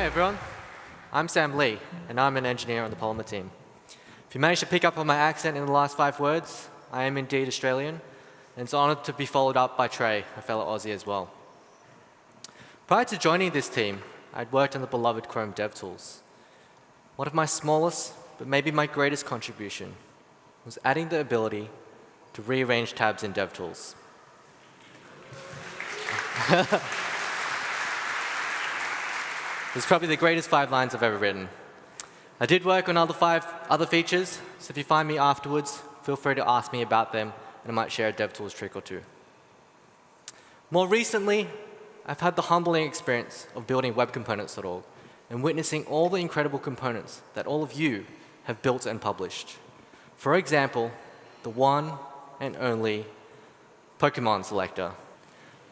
Hi, everyone. I'm Sam Li, and I'm an engineer on the Polymer team. If you managed to pick up on my accent in the last five words, I am indeed Australian, and it's an honored to be followed up by Trey, a fellow Aussie as well. Prior to joining this team, I'd worked on the beloved Chrome DevTools. One of my smallest, but maybe my greatest contribution was adding the ability to rearrange tabs in DevTools. It's probably the greatest five lines I've ever written. I did work on other five other features, so if you find me afterwards, feel free to ask me about them, and I might share a DevTools trick or two. More recently, I've had the humbling experience of building webcomponents.org and witnessing all the incredible components that all of you have built and published. For example, the one and only Pokemon selector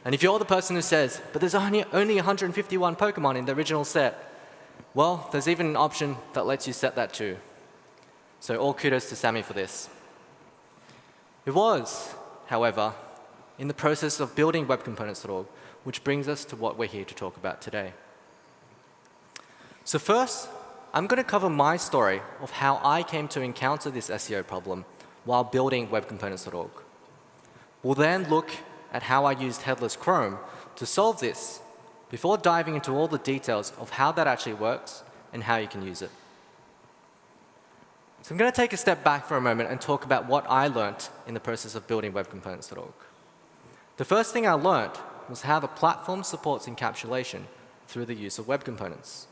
and if you're the person who says, but there's only, only 151 Pokemon in the original set, well, there's even an option that lets you set that too. So all kudos to Sammy for this. It was, however, in the process of building webcomponents.org, which brings us to what we're here to talk about today. So first, I'm going to cover my story of how I came to encounter this SEO problem while building webcomponents.org. We'll then look at how I used Headless Chrome to solve this before diving into all the details of how that actually works and how you can use it. So I'm going to take a step back for a moment and talk about what I learned in the process of building webcomponents.org. The first thing I learned was how the platform supports encapsulation through the use of web components.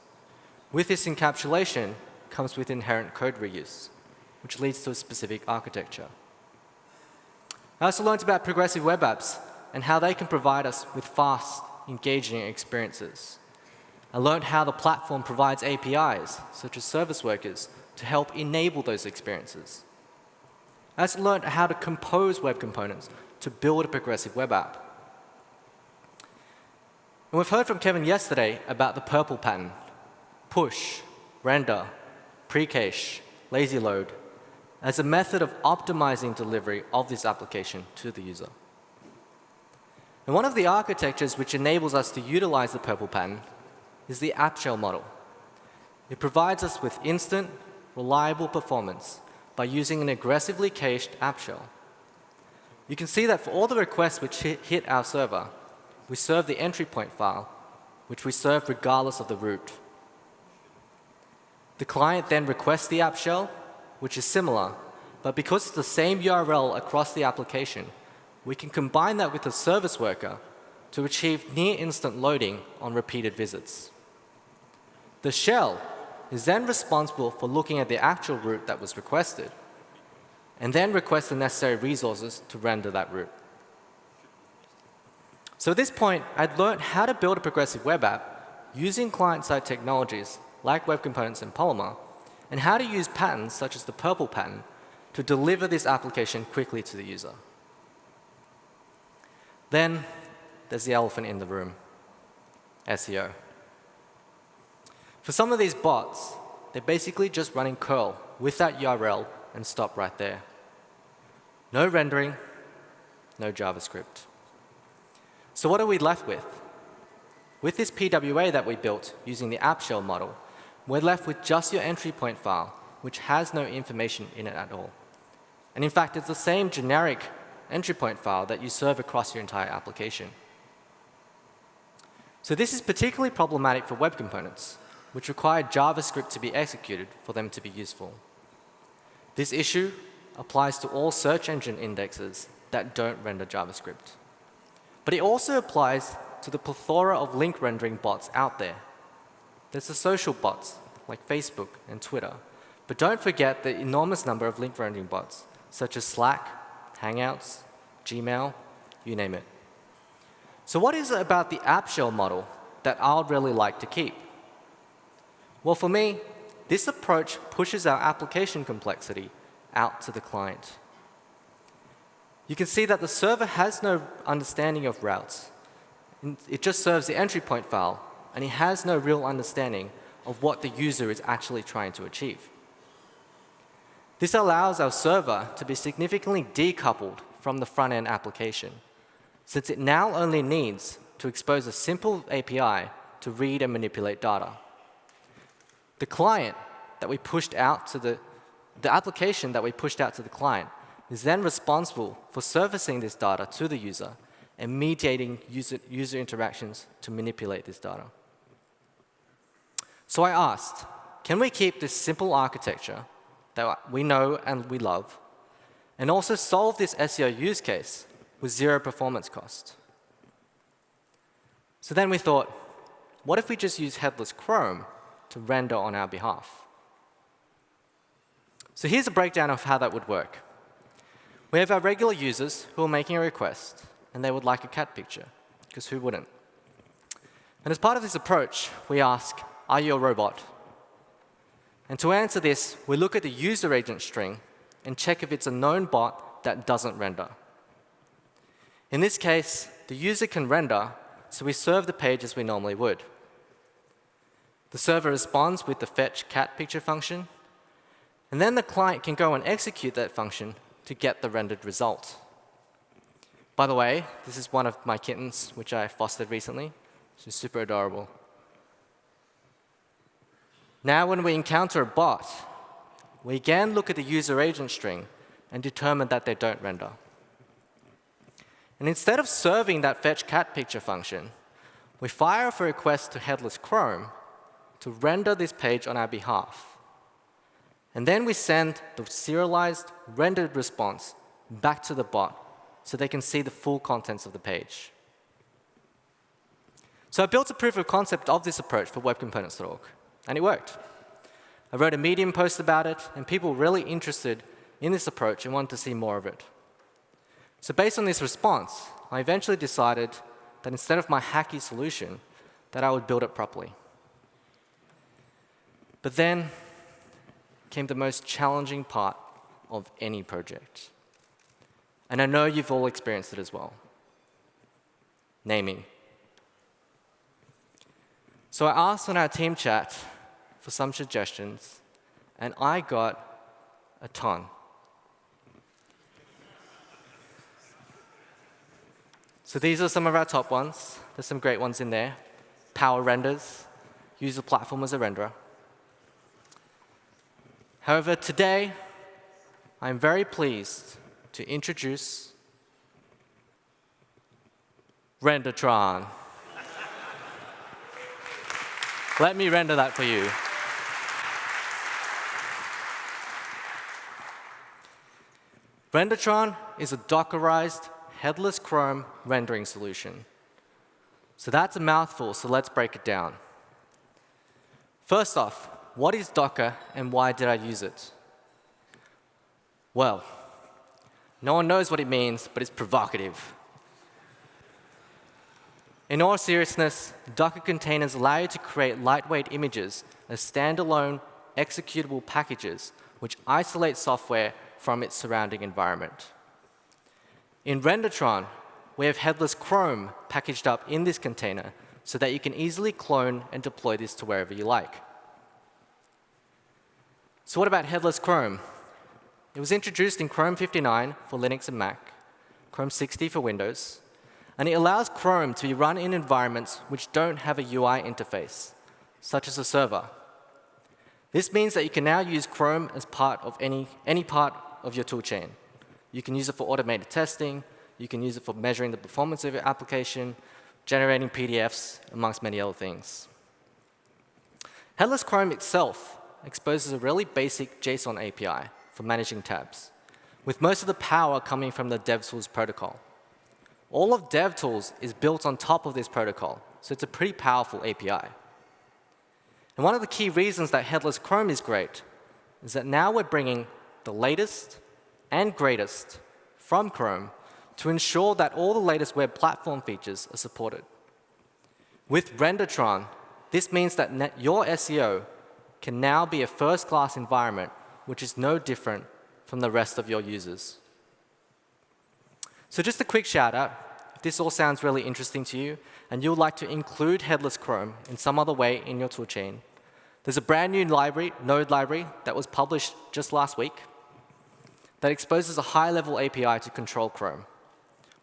With this encapsulation comes with inherent code reuse, which leads to a specific architecture. I also learned about progressive web apps and how they can provide us with fast, engaging experiences. I learned how the platform provides APIs, such as service workers, to help enable those experiences. I also learned how to compose web components to build a progressive web app. And we've heard from Kevin yesterday about the purple pattern, push, render, pre-cache, lazy load, as a method of optimizing delivery of this application to the user. And one of the architectures which enables us to utilize the purple pattern is the app shell model. It provides us with instant, reliable performance by using an aggressively cached app shell. You can see that for all the requests which hit our server, we serve the entry point file, which we serve regardless of the route. The client then requests the app shell, which is similar, but because it's the same URL across the application, we can combine that with a service worker to achieve near instant loading on repeated visits. The shell is then responsible for looking at the actual route that was requested and then request the necessary resources to render that route. So at this point, I'd learned how to build a progressive web app using client-side technologies like Web Components and Polymer and how to use patterns such as the purple pattern to deliver this application quickly to the user. Then there's the elephant in the room, SEO. For some of these bots, they're basically just running curl with that URL and stop right there. No rendering, no JavaScript. So what are we left with? With this PWA that we built using the app shell model, we're left with just your entry point file, which has no information in it at all. And in fact, it's the same generic entry point file that you serve across your entire application. So this is particularly problematic for web components, which require JavaScript to be executed for them to be useful. This issue applies to all search engine indexes that don't render JavaScript. But it also applies to the plethora of link rendering bots out there. There's the social bots like Facebook and Twitter. But don't forget the enormous number of link rendering bots such as Slack, Hangouts, Gmail, you name it. So what is it about the app shell model that I'd really like to keep? Well, for me, this approach pushes our application complexity out to the client. You can see that the server has no understanding of routes. It just serves the entry point file, and it has no real understanding of what the user is actually trying to achieve. This allows our server to be significantly decoupled from the front-end application, since it now only needs to expose a simple API to read and manipulate data. The client that we pushed out to the, the application that we pushed out to the client is then responsible for servicing this data to the user and mediating user, user interactions to manipulate this data. So I asked, can we keep this simple architecture that we know and we love and also solve this SEO use case with zero performance cost? So then we thought, what if we just use headless Chrome to render on our behalf? So here's a breakdown of how that would work. We have our regular users who are making a request, and they would like a cat picture, because who wouldn't? And as part of this approach, we ask, are you a robot? And to answer this, we look at the user agent string and check if it's a known bot that doesn't render. In this case, the user can render, so we serve the page as we normally would. The server responds with the fetch cat picture function, and then the client can go and execute that function to get the rendered result. By the way, this is one of my kittens, which I fostered recently. She's super adorable. Now when we encounter a bot, we again look at the user agent string and determine that they don't render. And instead of serving that fetch cat picture function, we fire off a request to Headless Chrome to render this page on our behalf. And then we send the serialized rendered response back to the bot so they can see the full contents of the page. So I built a proof of concept of this approach for webcomponents.org, and it worked. I wrote a Medium post about it, and people were really interested in this approach and wanted to see more of it. So based on this response, I eventually decided that instead of my hacky solution, that I would build it properly. But then came the most challenging part of any project. And I know you've all experienced it as well. Naming. So I asked on our team chat for some suggestions, and I got a ton. So these are some of our top ones. There's some great ones in there. Power renders, use the platform as a renderer. However, today, I'm very pleased to introduce Rendertron. Let me render that for you. Rendertron is a Dockerized headless Chrome rendering solution. So that's a mouthful, so let's break it down. First off, what is Docker and why did I use it? Well, no one knows what it means, but it's provocative. In all seriousness, Docker containers allow you to create lightweight images as standalone executable packages which isolate software from its surrounding environment. In Rendertron, we have headless Chrome packaged up in this container so that you can easily clone and deploy this to wherever you like. So what about headless Chrome? It was introduced in Chrome 59 for Linux and Mac, Chrome 60 for Windows, and it allows Chrome to be run in environments which don't have a UI interface, such as a server. This means that you can now use Chrome as part of any, any part of your toolchain. You can use it for automated testing, you can use it for measuring the performance of your application, generating PDFs, amongst many other things. Headless Chrome itself exposes a really basic JSON API for managing tabs, with most of the power coming from the DevTools protocol. All of DevTools is built on top of this protocol, so it's a pretty powerful API. And one of the key reasons that Headless Chrome is great is that now we're bringing the latest and greatest from Chrome to ensure that all the latest web platform features are supported. With Rendertron, this means that your SEO can now be a first-class environment which is no different from the rest of your users. So just a quick shout out, if this all sounds really interesting to you and you would like to include Headless Chrome in some other way in your toolchain, there's a brand new library, Node library, that was published just last week that exposes a high-level API to control Chrome,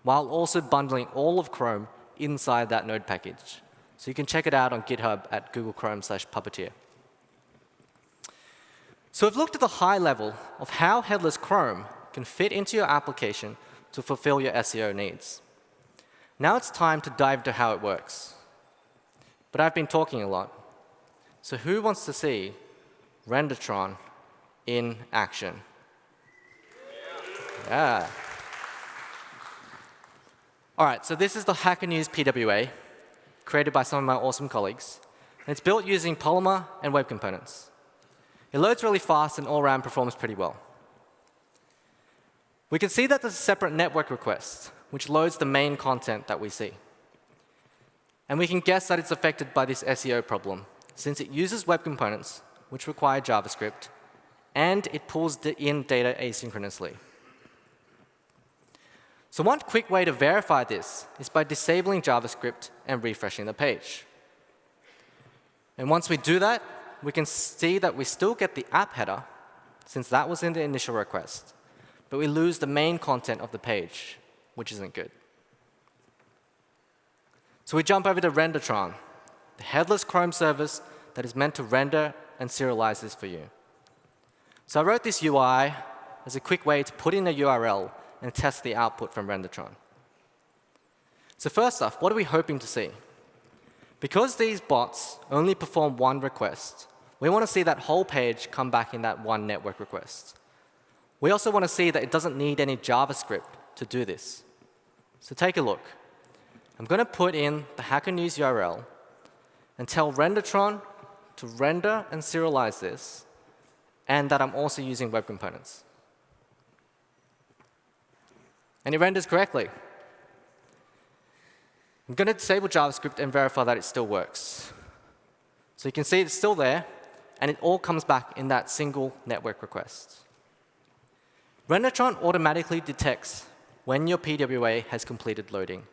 while also bundling all of Chrome inside that Node package. So you can check it out on GitHub at Google Chrome slash Puppeteer. So we've looked at the high level of how headless Chrome can fit into your application to fulfill your SEO needs. Now it's time to dive into how it works. But I've been talking a lot. So who wants to see Rendertron in action? Yeah. All right, so this is the Hacker News PWA, created by some of my awesome colleagues. And it's built using Polymer and web components. It loads really fast and all around performs pretty well. We can see that there's a separate network request, which loads the main content that we see. And we can guess that it's affected by this SEO problem, since it uses web components, which require JavaScript, and it pulls in data asynchronously. So one quick way to verify this is by disabling JavaScript and refreshing the page. And once we do that, we can see that we still get the app header, since that was in the initial request, but we lose the main content of the page, which isn't good. So we jump over to Rendertron, the headless Chrome service that is meant to render and serialize this for you. So I wrote this UI as a quick way to put in a URL and test the output from Rendertron. So first off, what are we hoping to see? Because these bots only perform one request, we want to see that whole page come back in that one network request. We also want to see that it doesn't need any JavaScript to do this. So take a look. I'm going to put in the Hacker News URL and tell Rendertron to render and serialize this, and that I'm also using web components and it renders correctly. I'm going to disable JavaScript and verify that it still works. So you can see it's still there, and it all comes back in that single network request. Rendertron automatically detects when your PWA has completed loading.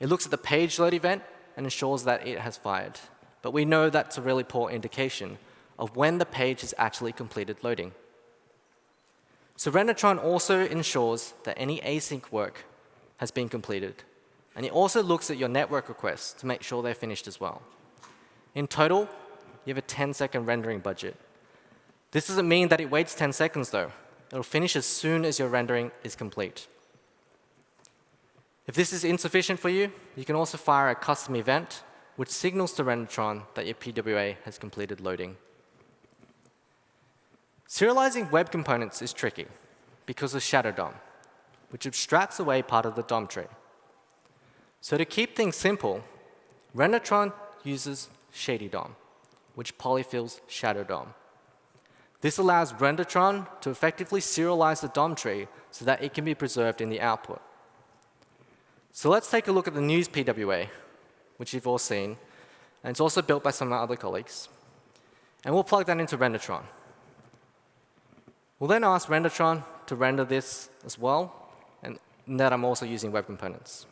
It looks at the page load event and ensures that it has fired. But we know that's a really poor indication of when the page has actually completed loading. So Rendertron also ensures that any async work has been completed. And it also looks at your network requests to make sure they're finished as well. In total, you have a 10-second rendering budget. This doesn't mean that it waits 10 seconds, though. It'll finish as soon as your rendering is complete. If this is insufficient for you, you can also fire a custom event which signals to Rendertron that your PWA has completed loading. Serializing web components is tricky because of Shadow DOM, which abstracts away part of the DOM tree. So to keep things simple, Rendertron uses Shady DOM, which polyfills Shadow DOM. This allows Rendertron to effectively serialize the DOM tree so that it can be preserved in the output. So let's take a look at the news PWA, which you've all seen, and it's also built by some of my other colleagues. And we'll plug that into Rendertron. We'll then ask Rendertron to render this as well, and that I'm also using web components.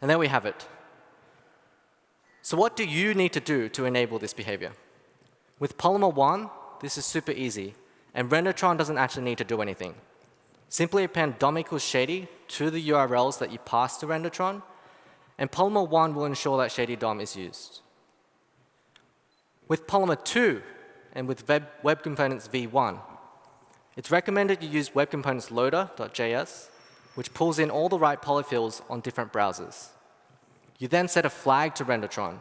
And there we have it. So what do you need to do to enable this behavior? With Polymer 1, this is super easy, and Rendertron doesn't actually need to do anything. Simply append DOM equals shady to the URLs that you pass to Rendertron, and Polymer 1 will ensure that shady DOM is used. With Polymer 2, and with Web, Web Components v1. It's recommended you use Web Components loader.js, which pulls in all the right polyfills on different browsers. You then set a flag to Rendertron,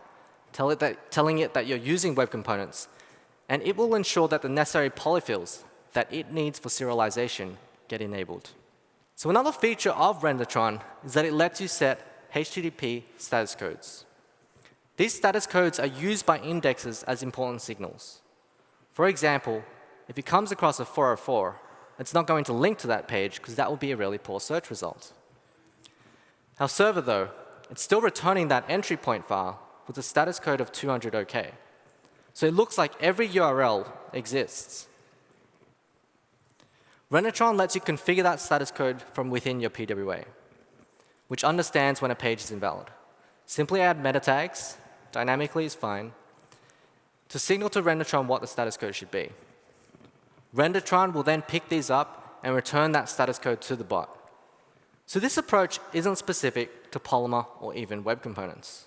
tell it that, telling it that you're using Web Components, and it will ensure that the necessary polyfills that it needs for serialization get enabled. So another feature of Rendertron is that it lets you set HTTP status codes. These status codes are used by indexes as important signals. For example, if it comes across a 404, it's not going to link to that page because that will be a really poor search result. Our server, though, it's still returning that entry point file with a status code of 200 OK. So it looks like every URL exists. Rendertron lets you configure that status code from within your PWA, which understands when a page is invalid. Simply add meta tags, dynamically is fine, to signal to Rendertron what the status code should be. Rendertron will then pick these up and return that status code to the bot. So this approach isn't specific to Polymer or even web components.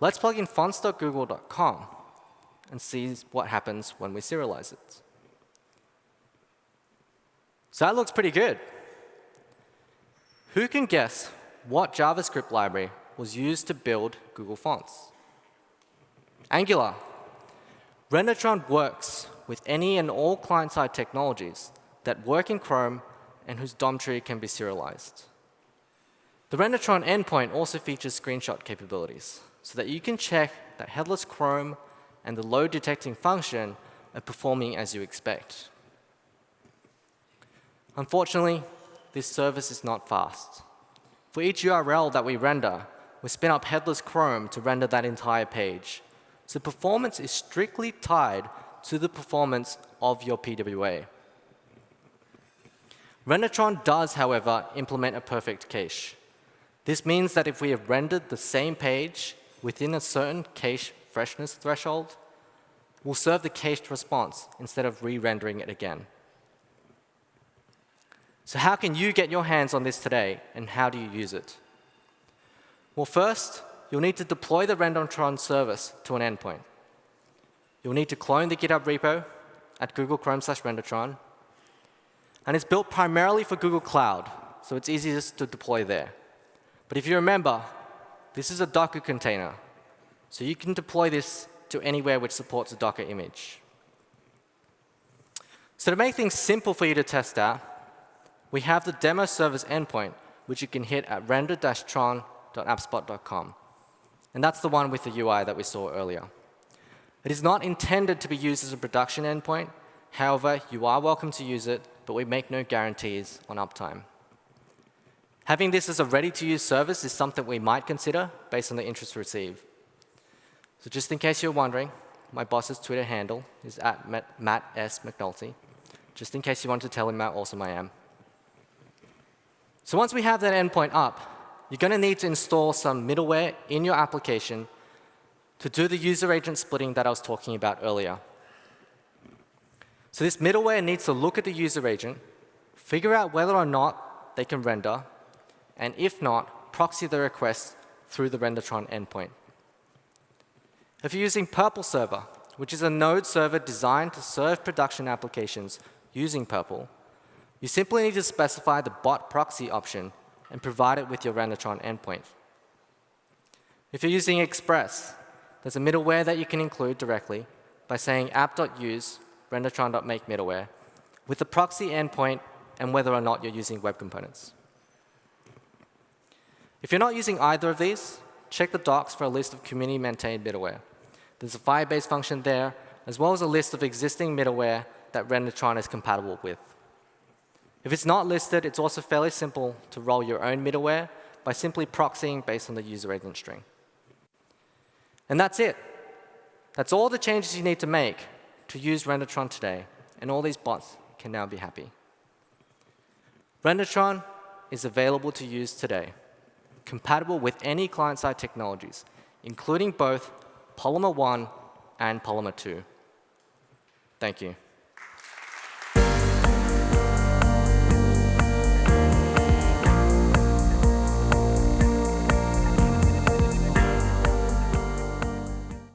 Let's plug in fonts.google.com and see what happens when we serialize it. So that looks pretty good. Who can guess what JavaScript library was used to build Google Fonts? Angular. Rendertron works with any and all client-side technologies that work in Chrome and whose DOM tree can be serialized. The Rendertron endpoint also features screenshot capabilities so that you can check that headless Chrome and the load detecting function are performing as you expect. Unfortunately, this service is not fast. For each URL that we render, we spin up headless Chrome to render that entire page. So performance is strictly tied to the performance of your PWA. Rendertron does, however, implement a perfect cache. This means that if we have rendered the same page within a certain cache freshness threshold, we'll serve the cached response instead of re-rendering it again. So how can you get your hands on this today, and how do you use it? Well, first, you'll need to deploy the Rendertron service to an endpoint. You'll need to clone the GitHub repo at Google Chrome slash Rendertron. And it's built primarily for Google Cloud, so it's easiest to deploy there. But if you remember, this is a Docker container, so you can deploy this to anywhere which supports a Docker image. So to make things simple for you to test out, we have the demo service endpoint, which you can hit at render-tron.appspot.com. And that's the one with the UI that we saw earlier. It is not intended to be used as a production endpoint. However, you are welcome to use it, but we make no guarantees on uptime. Having this as a ready-to-use service is something we might consider based on the interest received. So just in case you're wondering, my boss's Twitter handle is at Matt S. McNulty, just in case you want to tell him how awesome I am. So once we have that endpoint up, you're going to need to install some middleware in your application to do the user agent splitting that I was talking about earlier. So this middleware needs to look at the user agent, figure out whether or not they can render, and if not, proxy the request through the Rendertron endpoint. If you're using Purple Server, which is a node server designed to serve production applications using Purple, you simply need to specify the bot proxy option and provide it with your Rendertron endpoint. If you're using Express, there's a middleware that you can include directly by saying app.use rendertron.make middleware with the proxy endpoint and whether or not you're using web components. If you're not using either of these, check the docs for a list of community-maintained middleware. There's a Firebase function there, as well as a list of existing middleware that Rendertron is compatible with. If it's not listed, it's also fairly simple to roll your own middleware by simply proxying based on the user agent string. And that's it. That's all the changes you need to make to use Rendertron today, and all these bots can now be happy. Rendertron is available to use today, compatible with any client-side technologies, including both Polymer 1 and Polymer 2. Thank you.